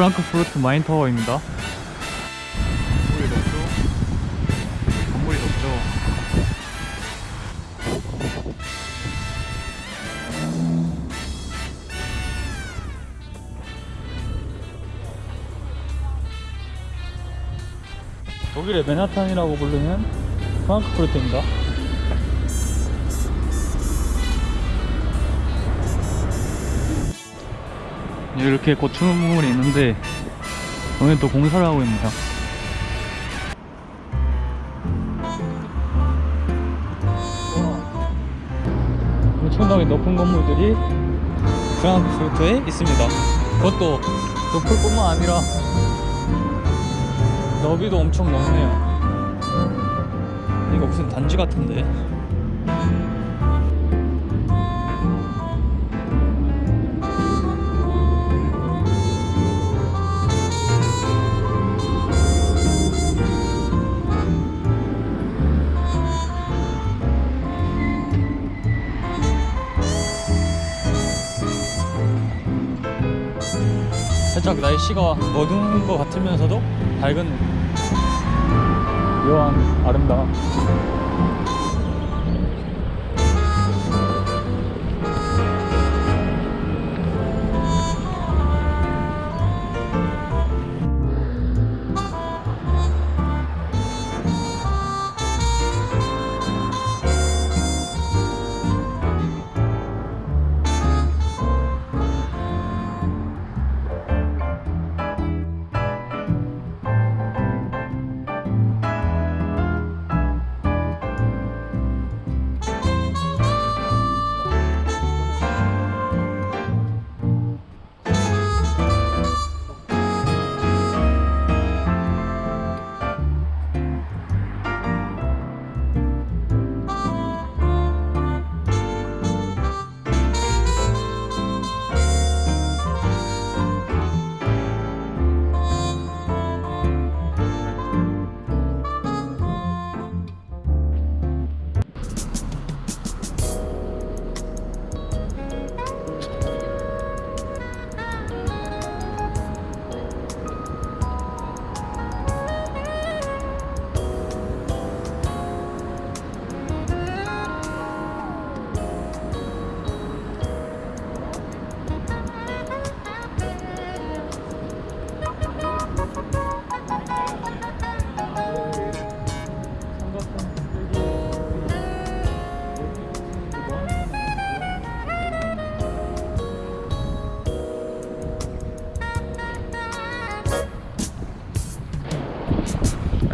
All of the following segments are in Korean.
프랑크푸르트 마인타워입니다. 건물이 높죠? 건물이 높죠? 독일의 맨하탄이라고 부르는 프랑크푸르트입니다 이렇게 고추물이 있는데 오늘 또 공사를 하고 있습니다. 엄청나게 높은 건물들이 프랑크푸르트에 있습니다. 그것도 높을 뿐만 아니라 너비도 엄청 넓네요. 이거 무슨 단지 같은데 살짝 날씨가 어두운 것 같으면서도 밝은 묘한 아름다움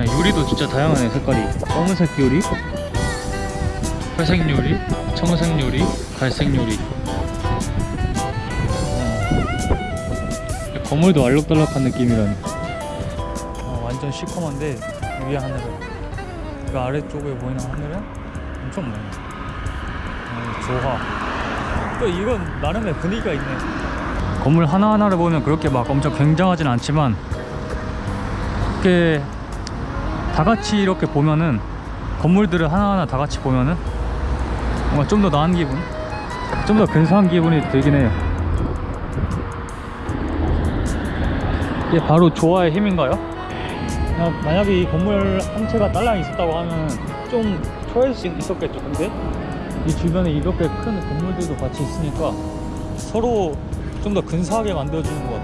요리도 진짜 다양하네 색깔이. 검은색 요리 회색 요리 청색 요리 갈색 요리. 어. 건물도 알록달록한 느낌이라니. 어, 완전 시커먼데 위에 하늘은. 그 아래쪽에 보이는 하늘은 엄청 멀네 어, 조화. 또 이건 나름의 분위기가 있네. 건물 하나하나를 보면 그렇게 막 엄청 굉장하진 않지만 이렇게 다 같이 이렇게 보면은 건물들을 하나하나 다 같이 보면은 뭔가 좀 더 나은 기분? 좀 더 근사한 기분이 들긴 해요. 이게 바로 조화의 힘인가요? 만약에 이 건물 한 채가 딸랑 있었다고 하면 좀 초라할 수 있었겠죠. 근데 이 주변에 이렇게 큰 건물들도 같이 있으니까 서로 좀 더 근사하게 만들어주는 것